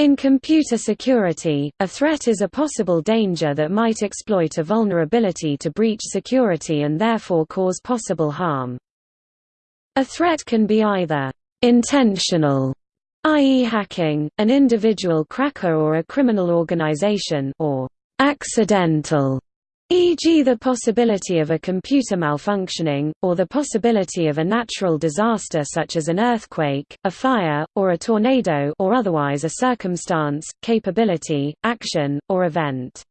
In computer security, a threat is a possible danger that might exploit a vulnerability to breach security and therefore cause possible harm. A threat can be either intentional, i.e. hacking, an individual cracker or a criminal organization or accidental, e.g. the possibility of a computer malfunctioning, or the possibility of a natural disaster such as an earthquake, a fire, or a tornado or otherwise a circumstance, capability, action, or event.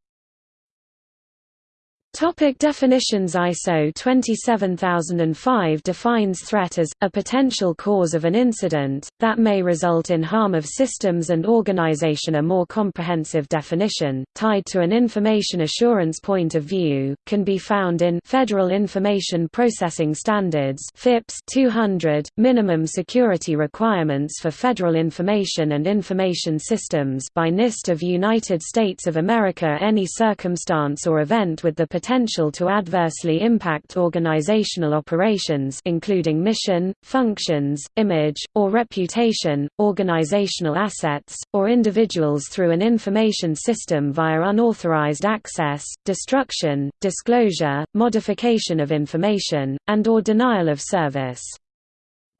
Topic definitions ISO 27005 defines threat as, a potential cause of an incident, that may result in harm of systems and organization. A more comprehensive definition, tied to an information assurance point of view, can be found in Federal Information Processing Standards FIPS 200, Minimum Security Requirements for Federal Information and Information Systems by NIST of United States of America. Any circumstance or event with the potential to adversely impact organizational operations including mission, functions, image, or reputation, organizational assets, or individuals through an information system via unauthorized access, destruction, disclosure, modification of information, and or denial of service.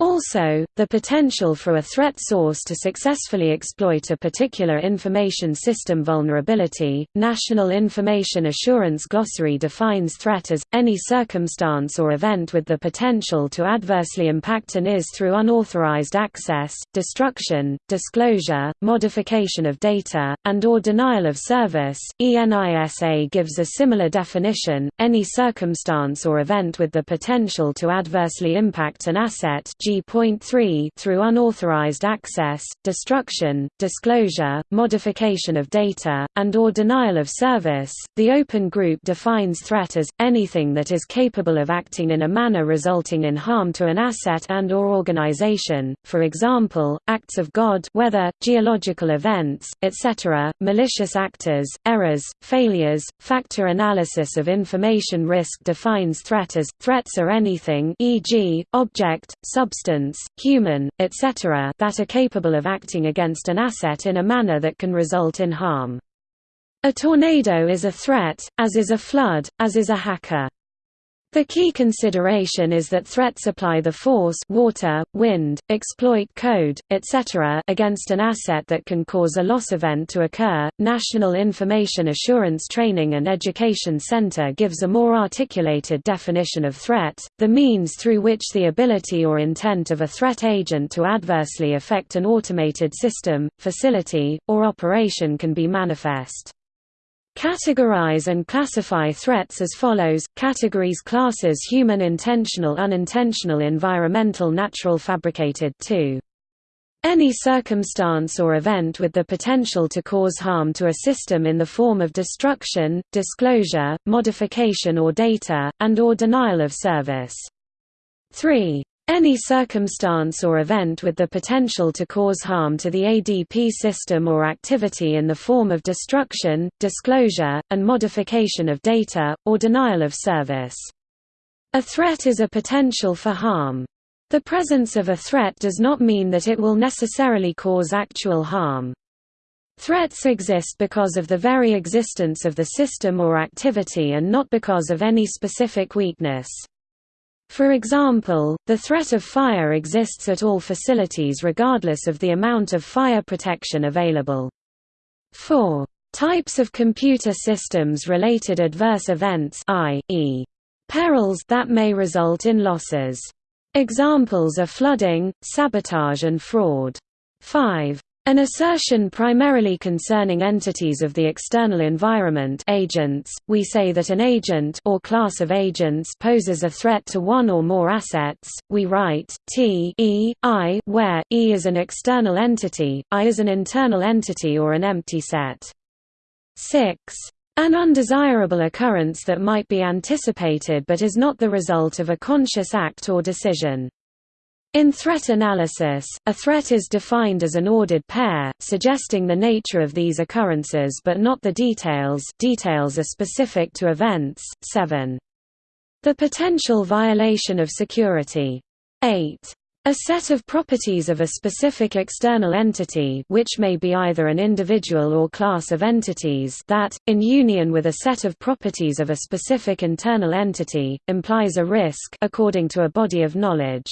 Also, the potential for a threat source to successfully exploit a particular information system vulnerability. National Information Assurance Glossary defines threat as any circumstance or event with the potential to adversely impact an IS through unauthorized access, destruction, disclosure, modification of data, and or denial of service. ENISA gives a similar definition: any circumstance or event with the potential to adversely impact an asset G.3 through unauthorized access, destruction, disclosure, modification of data, and or denial of service. The Open Group defines threat as anything that is capable of acting in a manner resulting in harm to an asset and or organization, for example, acts of God, weather, geological events, etc., malicious actors, errors, failures. Factor analysis of information risk defines threat as threats are anything, e.g., object, substance substance, human, etc. that are capable of acting against an asset in a manner that can result in harm. A tornado is a threat, as is a flood, as is a hacker. The key consideration is that threats apply the force water, wind, exploit code, etc. against an asset that can cause a loss event to occur. National Information Assurance Training and Education Center gives a more articulated definition of threat, the means through which the ability or intent of a threat agent to adversely affect an automated system, facility, or operation can be manifest. Categorize and classify threats as follows, categories classes human intentional unintentional environmental natural fabricated 2. Any circumstance or event with the potential to cause harm to a system in the form of destruction, disclosure, modification or data, and or denial of service. 3. Any circumstance or event with the potential to cause harm to the ADP system or activity in the form of destruction, disclosure, and modification of data, or denial of service. A threat is a potential for harm. The presence of a threat does not mean that it will necessarily cause actual harm. Threats exist because of the very existence of the system or activity and not because of any specific weakness. For example, the threat of fire exists at all facilities regardless of the amount of fire protection available. 4. Types of computer systems related adverse events i.e. perils that may result in losses. Examples are flooding, sabotage and fraud. 5. An assertion primarily concerning entities of the external environment agents, we say that an agent or class of agents poses a threat to one or more assets, we write, t e, i where, e is an external entity, i is an internal entity or an empty set. 6. An undesirable occurrence that might be anticipated but is not the result of a conscious act or decision. In threat analysis, a threat is defined as an ordered pair, suggesting the nature of these occurrences but not the details details are specific to events. 7. The potential violation of security. 8. A set of properties of a specific external entity which may be either an individual or class of entities that, in union with a set of properties of a specific internal entity, implies a risk according to a body of knowledge.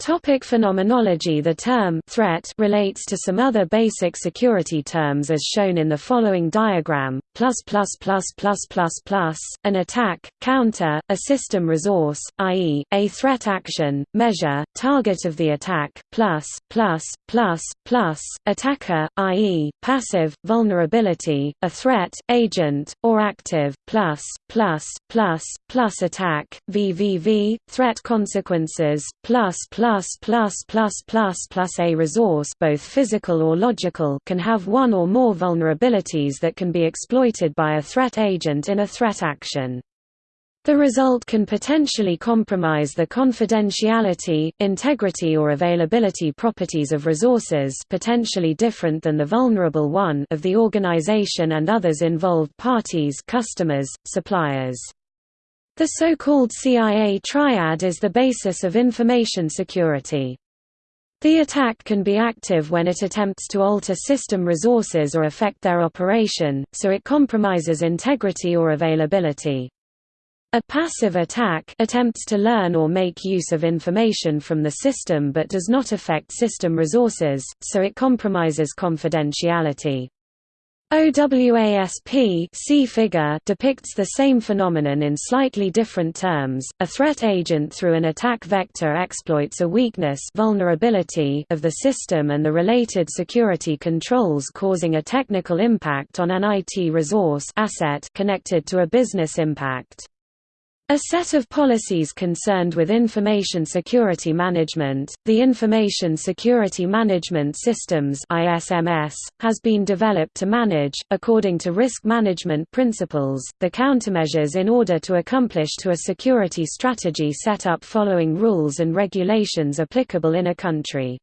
Topic phenomenology The term threat relates to some other basic security terms as shown in the following diagram, plus plus plus plus plus plus, an attack, counter, a system resource, i.e., a threat action, measure, target of the attack, plus, plus, plus, plus, attacker, i.e., passive, vulnerability, a threat, agent, or active, plus, plus, plus, plus attack, VVV, threat consequences, plus plus plus plus plus plus plus a resource both physical or logical can have one or more vulnerabilities that can be exploited by a threat agent in a threat action. The result can potentially compromise the confidentiality, integrity or availability properties of resources potentially different than the vulnerable one of the organization and others involved parties customers, suppliers. The so-called CIA triad is the basis of information security. The attack can be active when it attempts to alter system resources or affect their operation, so it compromises integrity or availability. A passive attack attempts to learn or make use of information from the system but does not affect system resources, so it compromises confidentiality. OWASP figure depicts the same phenomenon in slightly different terms. A threat agent through an attack vector exploits a weakness vulnerability of the system and the related security controls causing a technical impact on an IT resource asset connected to a business impact. A set of policies concerned with information security management, the Information Security Management Systems (ISMS), has been developed to manage, according to risk management principles, the countermeasures in order to accomplish to a security strategy set up following rules and regulations applicable in a country.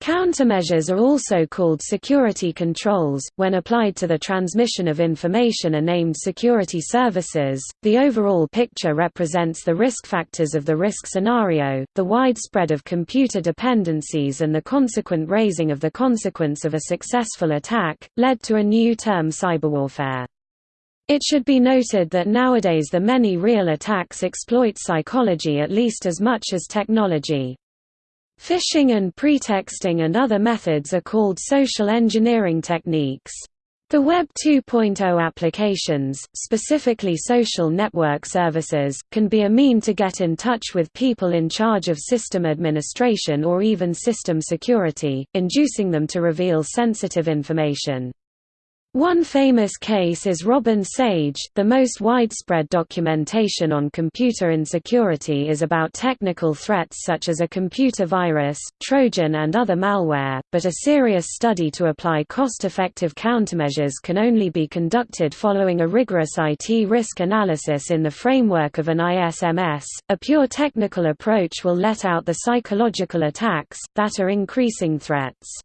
Countermeasures are also called security controls. When applied to the transmission of information are named security services. The overall picture represents the risk factors of the risk scenario, the widespread of computer dependencies and the consequent raising of the consequence of a successful attack, led to a new term cyberwarfare. It should be noted that nowadays the many real attacks exploit psychology at least as much as technology. Phishing and pretexting and other methods are called social engineering techniques. The Web 2.0 applications, specifically social network services, can be a mean to get in touch with people in charge of system administration or even system security, inducing them to reveal sensitive information. One famous case is Robin Sage. The most widespread documentation on computer insecurity is about technical threats such as a computer virus, Trojan, and other malware, but a serious study to apply cost effective countermeasures can only be conducted following a rigorous IT risk analysis in the framework of an ISMS. A pure technical approach will let out the psychological attacks, that are increasing threats.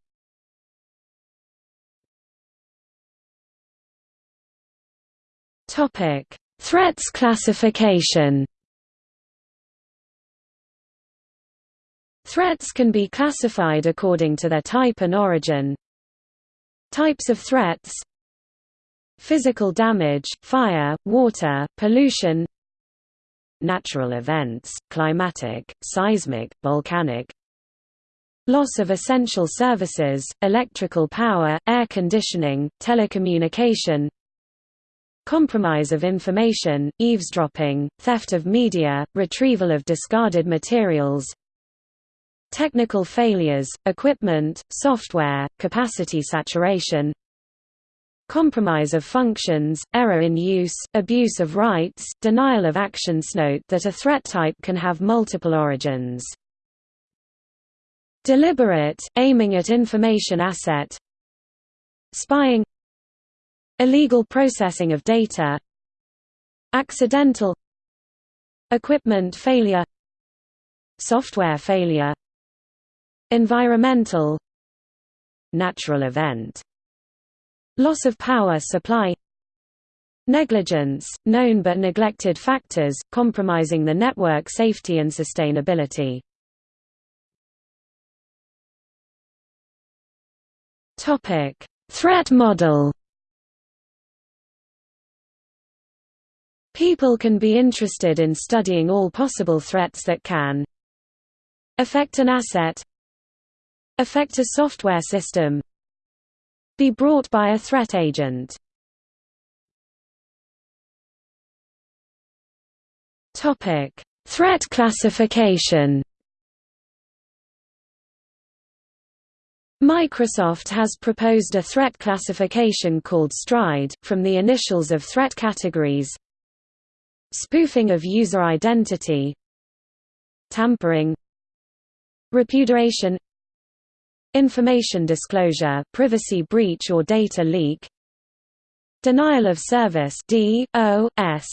Topic: Threats classification. Threats can be classified according to their type and origin. Types of threats Physical damage, fire, water, pollution Natural events, climatic, seismic, volcanic Loss of essential services, electrical power, air conditioning, telecommunication compromise of information, eavesdropping, theft of media, retrieval of discarded materials technical failures, equipment, software, capacity saturation compromise of functions, error in use, abuse of rights, denial of actions Note that a threat type can have multiple origins. Deliberate, aiming at information asset Spying Illegal processing of data Accidental Equipment failure Software failure Environmental Natural event Loss of power supply Negligence, known but neglected factors, compromising the network safety and sustainability. Threat model People can be interested in studying all possible threats that can affect an asset affect a software system be brought by a threat agent Topic: Threat classification. Microsoft has proposed a threat classification called STRIDE, from the initials of threat categories spoofing of user identity tampering repudiation information disclosure privacy breach or data leak denial of service DOS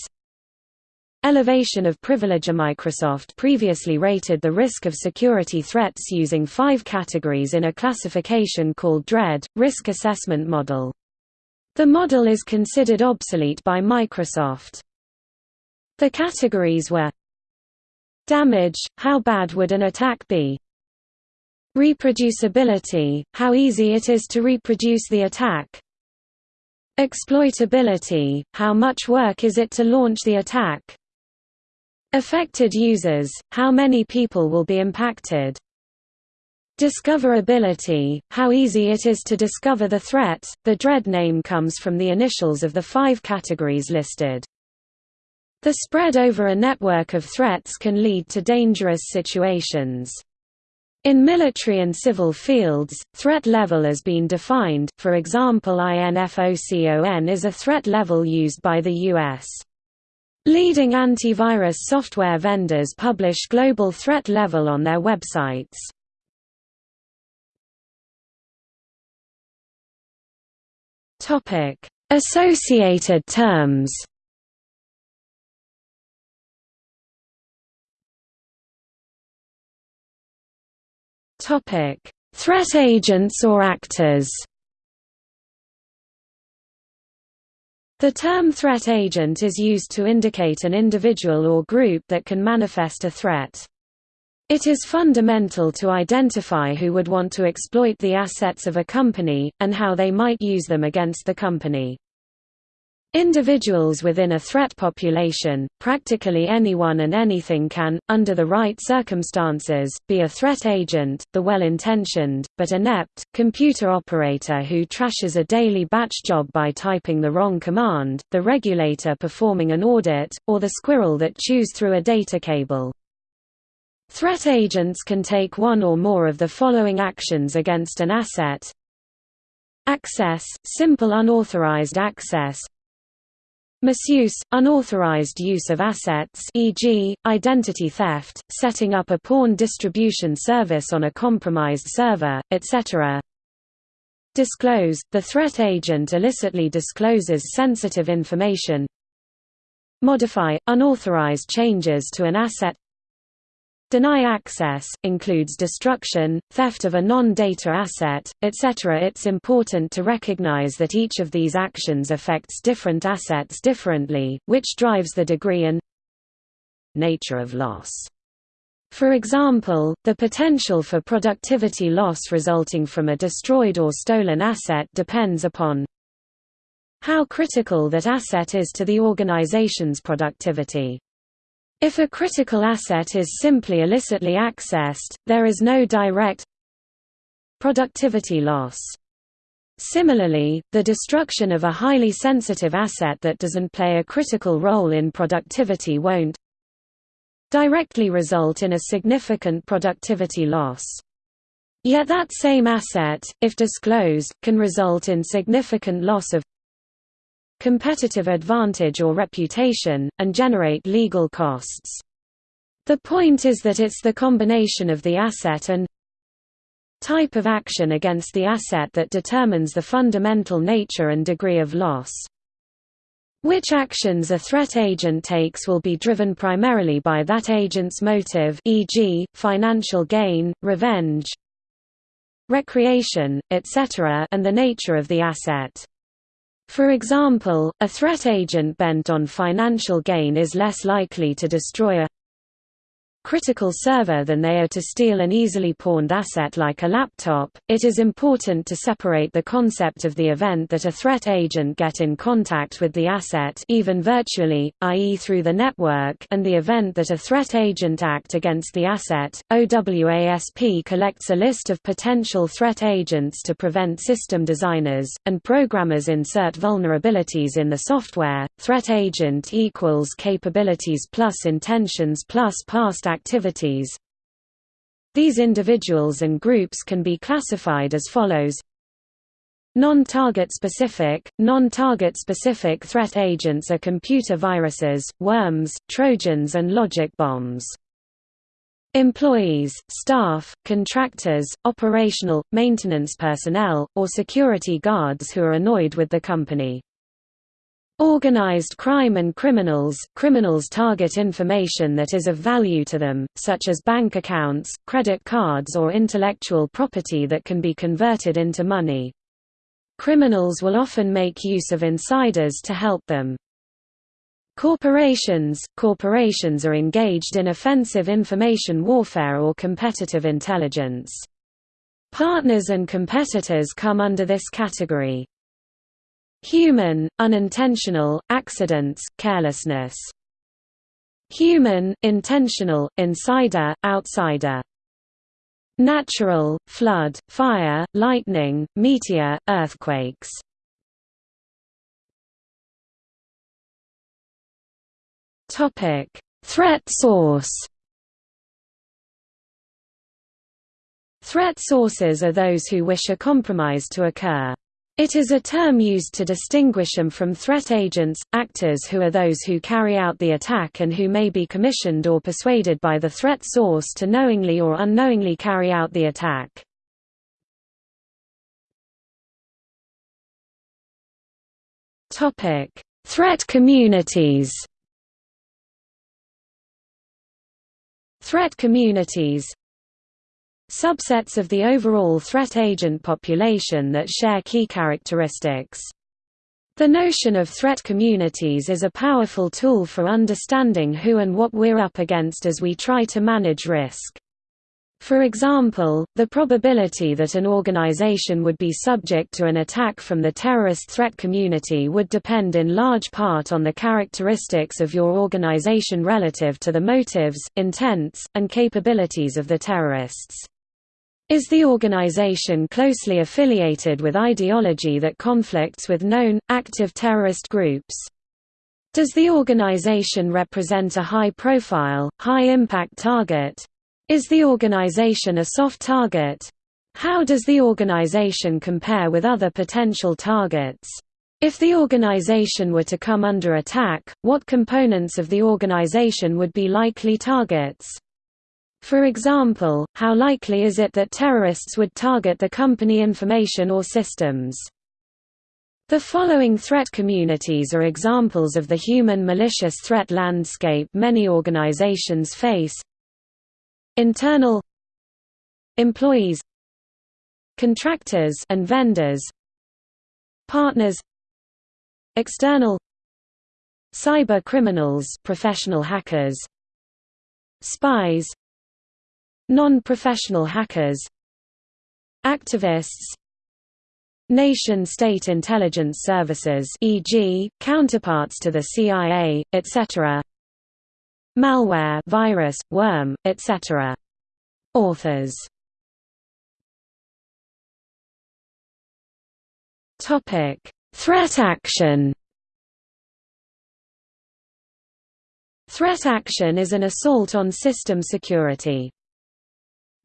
Elevation of privilege Microsoft previously rated the risk of security threats using five categories in a classification called DREAD, Risk Assessment Model. The model is considered obsolete by Microsoft. The categories were Damage – how bad would an attack be? Reproducibility – how easy it is to reproduce the attack Exploitability – how much work is it to launch the attack Affected users, how many people will be impacted? Discoverability, how easy it is to discover the threat. The DREAD name comes from the initials of the five categories listed. The spread over a network of threats can lead to dangerous situations. In military and civil fields, threat level has been defined, for example INFOCON is a threat level used by the U.S. Leading antivirus software vendors publish global threat level on their websites. Associated terms. Topic: Threat agents or actors. The term threat agent is used to indicate an individual or group that can manifest a threat. It is fundamental to identify who would want to exploit the assets of a company, and how they might use them against the company. Individuals within a threat population, practically anyone and anything can, under the right circumstances, be a threat agent, the well-intentioned, but inept, computer operator who trashes a daily batch job by typing the wrong command, the regulator performing an audit, or the squirrel that chews through a data cable. Threat agents can take one or more of the following actions against an asset Access, simple unauthorized access Misuse, unauthorized use of assets e.g., identity theft, setting up a pawn distribution service on a compromised server, etc. Disclose, the threat agent illicitly discloses sensitive information Modify, unauthorized changes to an asset Deny access, includes destruction, theft of a non-data asset, etc. It's important to recognize that each of these actions affects different assets differently, which drives the degree and nature of loss. For example, the potential for productivity loss resulting from a destroyed or stolen asset depends upon how critical that asset is to the organization's productivity. If a critical asset is simply illicitly accessed, there is no direct productivity loss. Similarly, the destruction of a highly sensitive asset that doesn't play a critical role in productivity won't directly result in a significant productivity loss. Yet that same asset, if disclosed, can result in significant loss of competitive advantage or reputation, and generate legal costs. The point is that it's the combination of the asset and type of action against the asset that determines the fundamental nature and degree of loss. Which actions a threat agent takes will be driven primarily by that agent's motive e.g., financial gain, revenge, recreation, etc. and the nature of the asset. For example, a threat agent bent on financial gain is less likely to destroy a critical server than they are to steal an easily pawned asset like a laptop. It is important to separate the concept of the event that a threat agent get in contact with the asset even virtually, i.e. through the network, and the event that a threat agent act against the asset. OWASP collects a list of potential threat agents to prevent system designers and programmers insert vulnerabilities in the software. Threat agent equals capabilities plus intentions plus past activities. These individuals and groups can be classified as follows Non-target specific, non-target specific threat agents are computer viruses, worms, trojans and logic bombs. Employees, staff, contractors, operational, maintenance personnel, or security guards who are annoyed with the company. Organized crime and criminals Criminals target information that is of value to them, such as bank accounts, credit cards or intellectual property that can be converted into money. Criminals will often make use of insiders to help them. Corporations Corporations are engaged in offensive information warfare or competitive intelligence. Partners and competitors come under this category. Human, unintentional, accidents, carelessness. Human, intentional, insider, outsider. Natural, flood, fire, lightning, meteor, earthquakes. Topic: Threat source. Threat sources are those who wish a compromise to occur. It is a term used to distinguish them from threat agents, actors who are those who carry out the attack and who may be commissioned or persuaded by the threat source to knowingly or unknowingly carry out the attack. Threat communities Threat communities subsets of the overall threat agent population that share key characteristics. The notion of threat communities is a powerful tool for understanding who and what we're up against as we try to manage risk. For example, the probability that an organization would be subject to an attack from the terrorist threat community would depend in large part on the characteristics of your organization relative to the motives, intents, and capabilities of the terrorists. Is the organization closely affiliated with ideology that conflicts with known, active terrorist groups? Does the organization represent a high-profile, high-impact target? Is the organization a soft target? How does the organization compare with other potential targets? If the organization were to come under attack, what components of the organization would be likely targets? For example, how likely is it that terrorists would target the company information or systems? The following threat communities are examples of the human malicious threat landscape many organizations face. Internal employees contractors and vendors partners external cyber criminals professional hackers spies Non-professional hackers Activists Nation-state intelligence services e.g., counterparts to the CIA, etc. Malware virus, worm, etc. Authors Threat action Threat action is an assault on system security.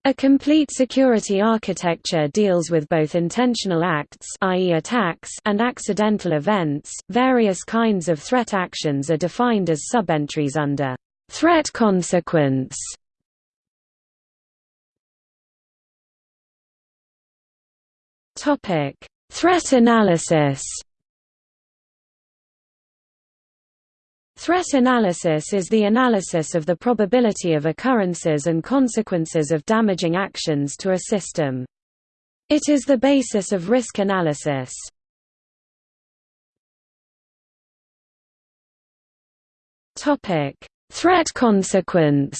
A complete security architecture deals with both intentional acts i.e. attacks and accidental events. Various kinds of threat actions are defined as subentries under threat consequence. Topic: Threat analysis. Threat analysis is the analysis of the probability of occurrences and consequences of damaging actions to a system. It is the basis of risk analysis. Threat consequence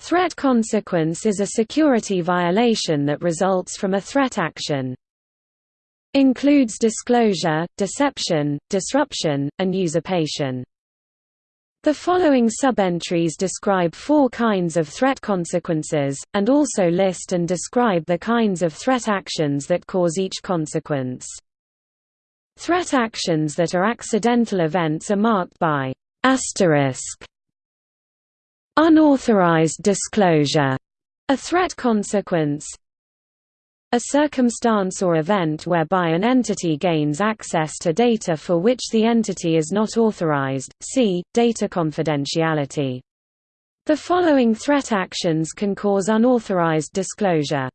Threat consequence is a security violation that results from a threat action. Includes disclosure, deception, disruption, and usurpation. The following subentries describe four kinds of threat consequences, and also list and describe the kinds of threat actions that cause each consequence. Threat actions that are accidental events are marked by asterisk Unauthorized disclosure, a threat consequence, a circumstance or event whereby an entity gains access to data for which the entity is not authorized, see, data confidentiality. The following threat actions can cause unauthorized disclosure.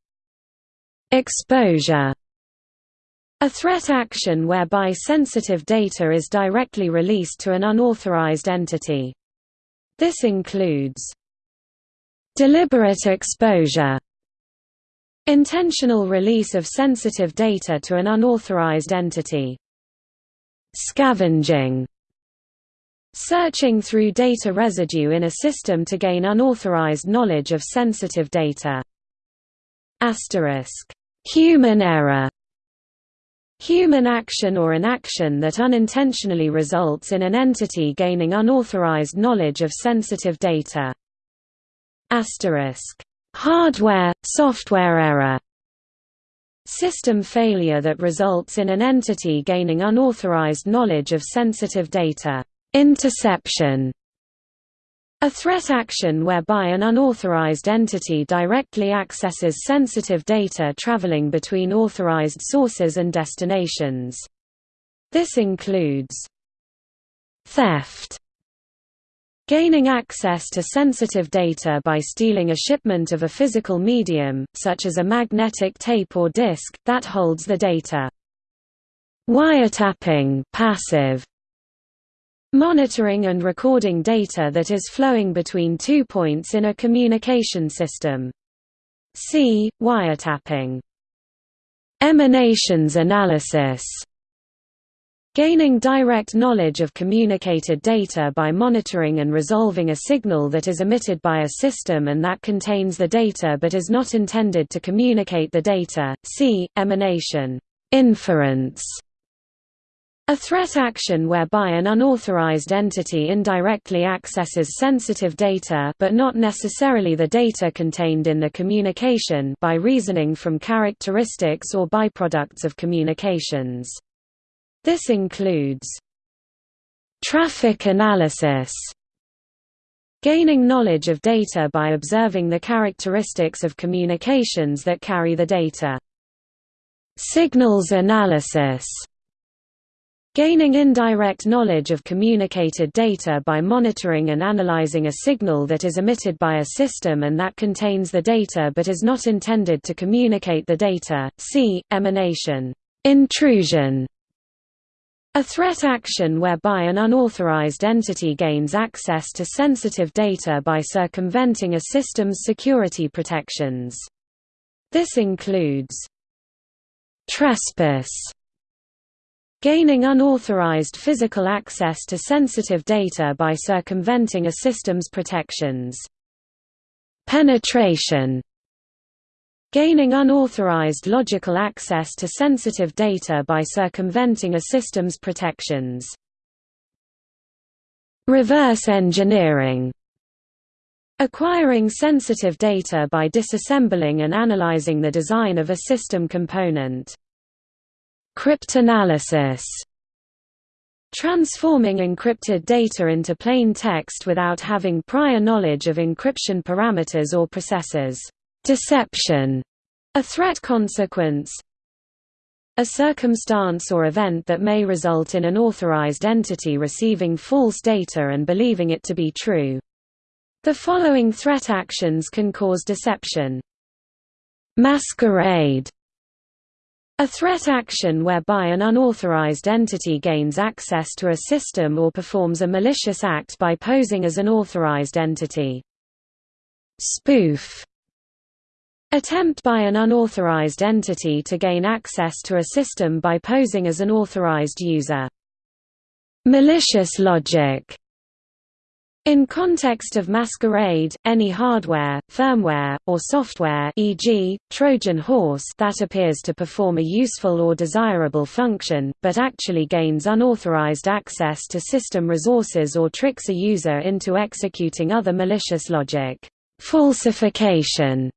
Exposure a threat action whereby sensitive data is directly released to an unauthorized entity. This includes deliberate exposure intentional release of sensitive data to an unauthorized entity. Scavenging. Searching through data residue in a system to gain unauthorized knowledge of sensitive data. Asterisk. Human error. Human action or an action that unintentionally results in an entity gaining unauthorized knowledge of sensitive data. Hardware, software error System failure that results in an entity gaining unauthorized knowledge of sensitive data. Interception a threat action whereby an unauthorized entity directly accesses sensitive data traveling between authorized sources and destinations. This includes theft Gaining access to sensitive data by stealing a shipment of a physical medium, such as a magnetic tape or disk, that holds the data. Wiretapping passive, Monitoring and recording data that is flowing between two points in a communication system. See, wiretapping. Emanations analysis Gaining direct knowledge of communicated data by monitoring and resolving a signal that is emitted by a system and that contains the data but is not intended to communicate the data. See, emanation. Inference a threat action whereby an unauthorized entity indirectly accesses sensitive data but not necessarily the data contained in the communication by reasoning from characteristics or byproducts of communications. This includes traffic analysis Gaining knowledge of data by observing the characteristics of communications that carry the data. Signals analysis Gaining indirect knowledge of communicated data by monitoring and analyzing a signal that is emitted by a system and that contains the data but is not intended to communicate the data. See, emanation. Intrusion a threat action whereby an unauthorized entity gains access to sensitive data by circumventing a system's security protections. This includes trespass Gaining unauthorized physical access to sensitive data by circumventing a system's protections. Penetration Gaining unauthorized logical access to sensitive data by circumventing a system's protections. Reverse engineering Acquiring sensitive data by disassembling and analyzing the design of a system component. Cryptanalysis Transforming encrypted data into plain text without having prior knowledge of encryption parameters or processes. Deception, a threat consequence. A circumstance or event that may result in an authorized entity receiving false data and believing it to be true. The following threat actions can cause deception. Masquerade a threat action whereby an unauthorized entity gains access to a system or performs a malicious act by posing as an authorized entity. Spoof Attempt by an unauthorized entity to gain access to a system by posing as an authorized user. Malicious logic in context of masquerade, any hardware, firmware, or software e.g., Trojan horse that appears to perform a useful or desirable function, but actually gains unauthorized access to system resources or tricks a user into executing other malicious logic. Falsification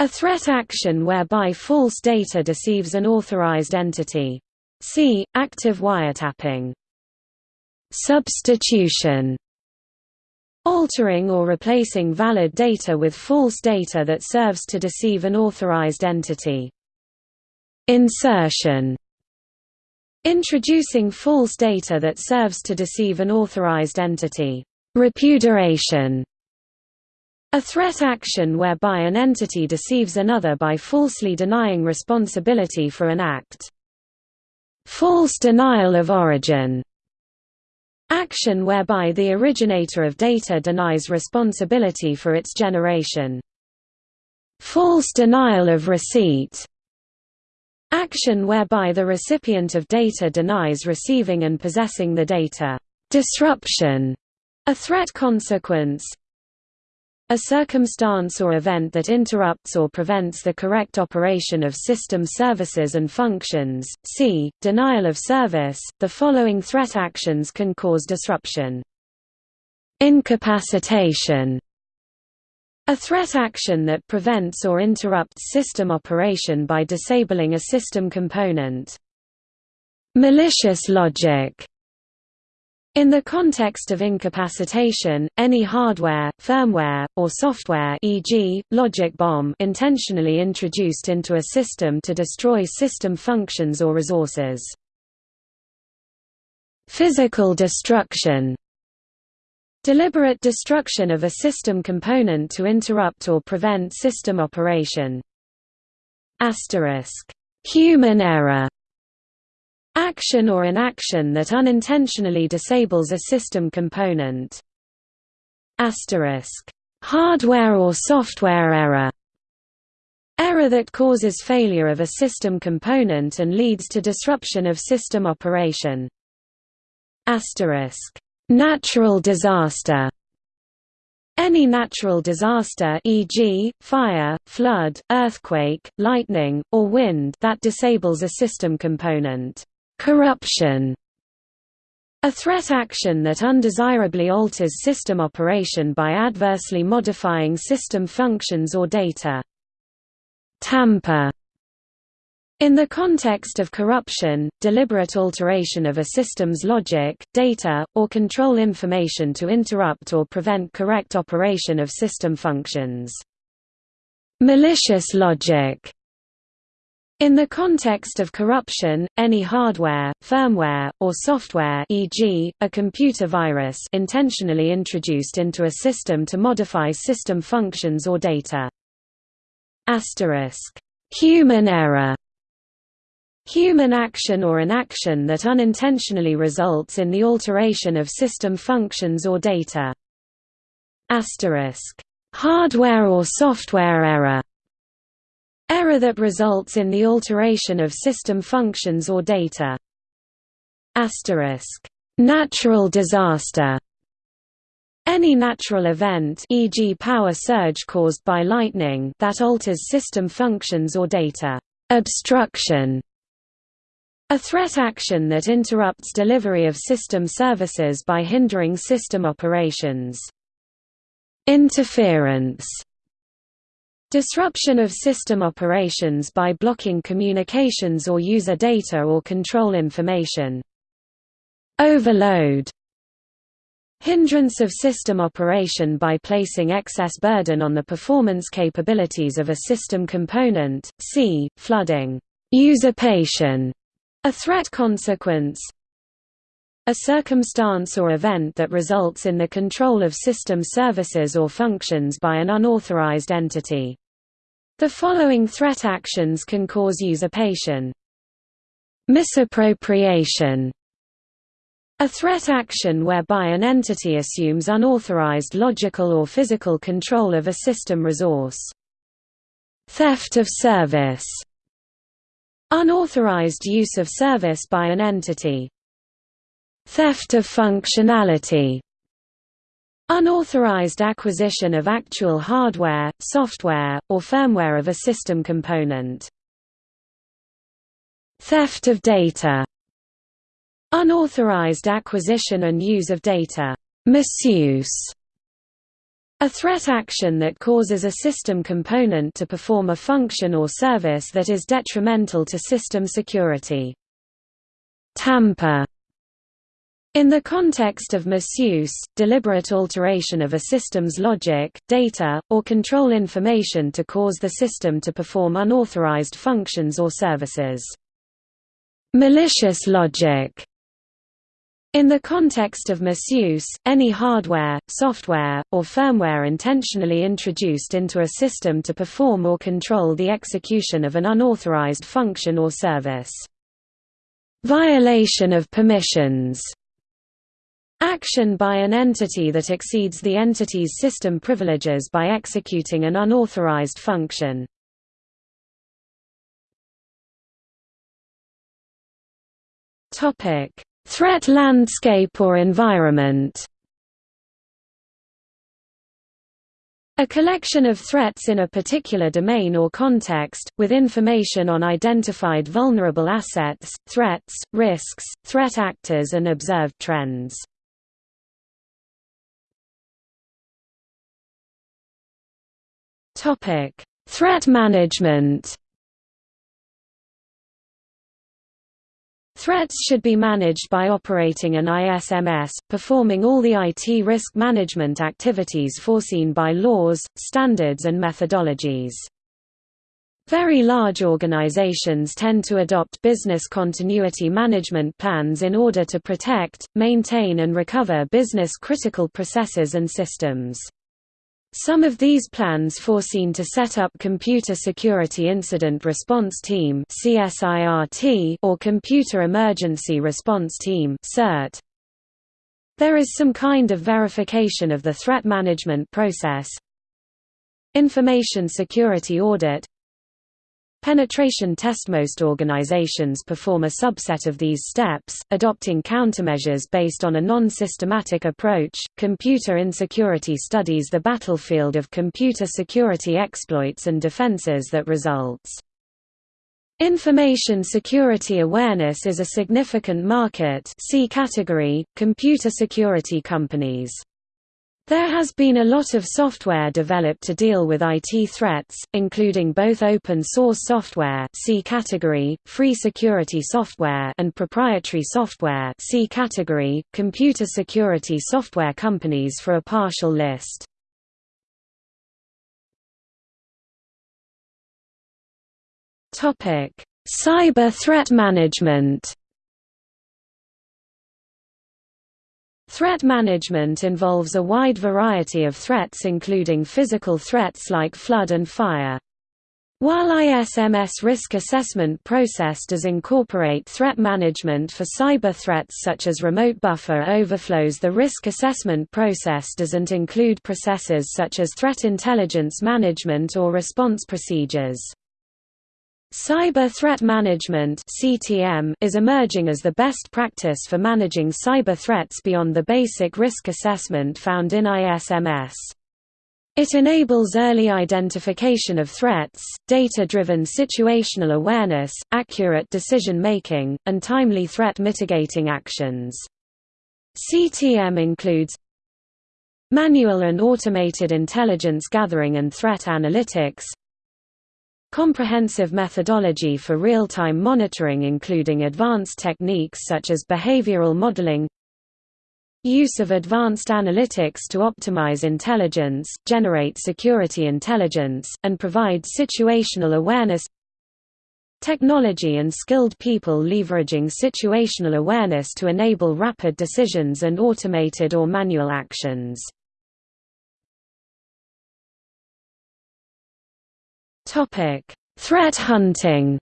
a threat action whereby false data deceives an authorized entity. See, active wiretapping. Substitution altering or replacing valid data with false data that serves to deceive an authorized entity. Insertion Introducing false data that serves to deceive an authorized entity. Repudiation a threat action whereby an entity deceives another by falsely denying responsibility for an act. False denial of origin Action whereby the originator of data denies responsibility for its generation. False denial of receipt Action whereby the recipient of data denies receiving and possessing the data. Disruption a threat consequence a circumstance or event that interrupts or prevents the correct operation of system services and functions. C. Denial of service. The following threat actions can cause disruption. Incapacitation. A threat action that prevents or interrupts system operation by disabling a system component. Malicious logic in the context of incapacitation, any hardware, firmware, or software e.g., logic bomb intentionally introduced into a system to destroy system functions or resources. Physical destruction Deliberate destruction of a system component to interrupt or prevent system operation. Asterisk. Human error Action or inaction that unintentionally disables a system component. Asterisk. Hardware or software error Error that causes failure of a system component and leads to disruption of system operation. Asterisk. Natural disaster any natural disaster e.g., fire, flood, earthquake, lightning, or wind that disables a system component. Corruption a threat action that undesirably alters system operation by adversely modifying system functions or data. Tamper in the context of corruption, deliberate alteration of a system's logic, data, or control information to interrupt or prevent correct operation of system functions. Malicious logic in the context of corruption, any hardware, firmware, or software e.g., a computer virus intentionally introduced into a system to modify system functions or data. Asterisk. Human error Human action or inaction that unintentionally results in the alteration of system functions or data. Asterisk. Hardware or software error Error that results in the alteration of system functions or data. Asterisk. Natural disaster any natural event e.g. power surge caused by lightning that alters system functions or data. Obstruction a threat action that interrupts delivery of system services by hindering system operations. Interference Disruption of system operations by blocking communications or user data or control information. Overload Hindrance of system operation by placing excess burden on the performance capabilities of a system component, c. flooding. Usurpation, a threat consequence, a circumstance or event that results in the control of system services or functions by an unauthorized entity. The following threat actions can cause usurpation. Misappropriation a threat action whereby an entity assumes unauthorized logical or physical control of a system resource. Theft of service Unauthorized use of service by an entity. Theft of functionality Unauthorized acquisition of actual hardware, software, or firmware of a system component. Theft of data Unauthorized acquisition and use of data. Misuse a threat action that causes a system component to perform a function or service that is detrimental to system security. Tamper in the context of misuse, deliberate alteration of a system's logic, data, or control information to cause the system to perform unauthorized functions or services. Malicious logic in the context of misuse, any hardware, software, or firmware intentionally introduced into a system to perform or control the execution of an unauthorized function or service. Violation of permissions Action by an entity that exceeds the entity's system privileges by executing an unauthorized function. Topic: Threat landscape or environment. A collection of threats in a particular domain or context, with information on identified vulnerable assets, threats, risks, threat actors and observed trends. Topic: Threat management. Threats should be managed by operating an ISMS, performing all the IT risk management activities foreseen by laws, standards and methodologies. Very large organizations tend to adopt business continuity management plans in order to protect, maintain and recover business-critical processes and systems. Some of these plans foreseen to set up Computer Security Incident Response Team or Computer Emergency Response Team There is some kind of verification of the threat management process. Information security audit Penetration test Most organizations perform a subset of these steps, adopting countermeasures based on a non-systematic approach. Computer insecurity studies the battlefield of computer security exploits and defenses that results. Information security awareness is a significant market see category, computer security companies. There has been a lot of software developed to deal with IT threats, including both open-source software see category, free security software and proprietary software see category, computer security software companies for a partial list. Cyber threat management Threat management involves a wide variety of threats including physical threats like flood and fire. While ISMS risk assessment process does incorporate threat management for cyber threats such as remote buffer overflows the risk assessment process doesn't include processes such as threat intelligence management or response procedures. Cyber Threat Management (CTM) is emerging as the best practice for managing cyber threats beyond the basic risk assessment found in ISMS. It enables early identification of threats, data-driven situational awareness, accurate decision-making, and timely threat mitigating actions. CTM includes manual and automated intelligence gathering and threat analytics, Comprehensive methodology for real-time monitoring including advanced techniques such as behavioral modeling Use of advanced analytics to optimize intelligence, generate security intelligence, and provide situational awareness Technology and skilled people leveraging situational awareness to enable rapid decisions and automated or manual actions Topic: Threat hunting.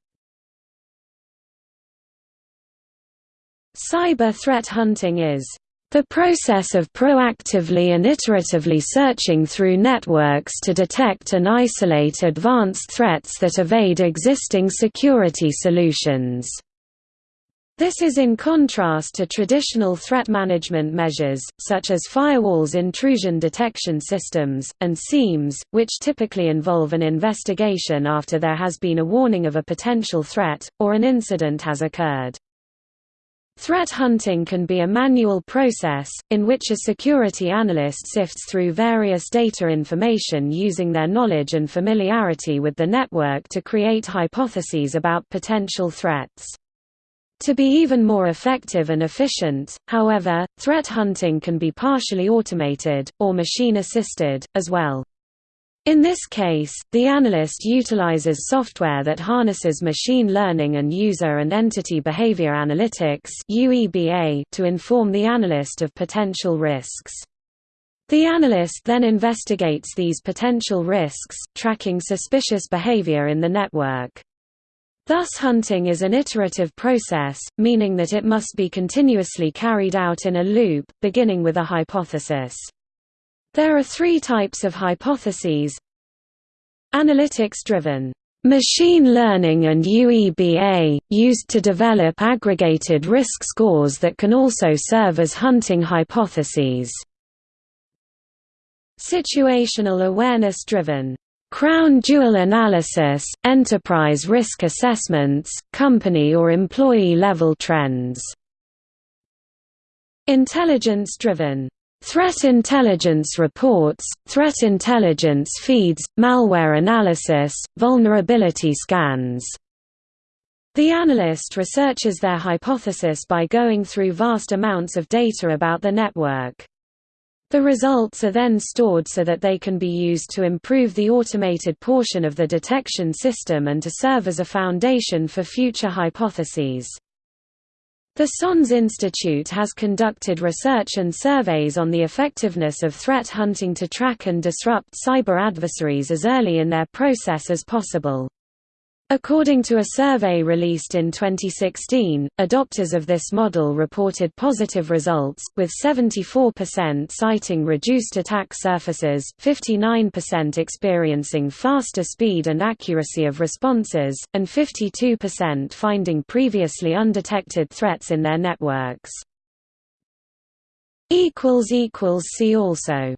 Cyber threat hunting is the process of proactively and iteratively searching through networks to detect and isolate advanced threats that evade existing security solutions. This is in contrast to traditional threat management measures, such as firewalls intrusion detection systems, and SIEMs, which typically involve an investigation after there has been a warning of a potential threat, or an incident has occurred. Threat hunting can be a manual process, in which a security analyst sifts through various data information using their knowledge and familiarity with the network to create hypotheses about potential threats. To be even more effective and efficient, however, threat hunting can be partially automated, or machine-assisted, as well. In this case, the analyst utilizes software that harnesses machine learning and user and entity behavior analytics to inform the analyst of potential risks. The analyst then investigates these potential risks, tracking suspicious behavior in the network. Thus hunting is an iterative process, meaning that it must be continuously carried out in a loop, beginning with a hypothesis. There are three types of hypotheses Analytics-driven Machine learning and UEBA, used to develop aggregated risk scores that can also serve as hunting hypotheses. Situational awareness-driven Crown jewel analysis, enterprise risk assessments, company or employee level trends. Intelligence-driven Threat intelligence reports, threat intelligence feeds, malware analysis, vulnerability scans. The analyst researches their hypothesis by going through vast amounts of data about the network. The results are then stored so that they can be used to improve the automated portion of the detection system and to serve as a foundation for future hypotheses. The SANS Institute has conducted research and surveys on the effectiveness of threat hunting to track and disrupt cyber adversaries as early in their process as possible. According to a survey released in 2016, adopters of this model reported positive results, with 74% citing reduced attack surfaces, 59% experiencing faster speed and accuracy of responses, and 52% finding previously undetected threats in their networks. See also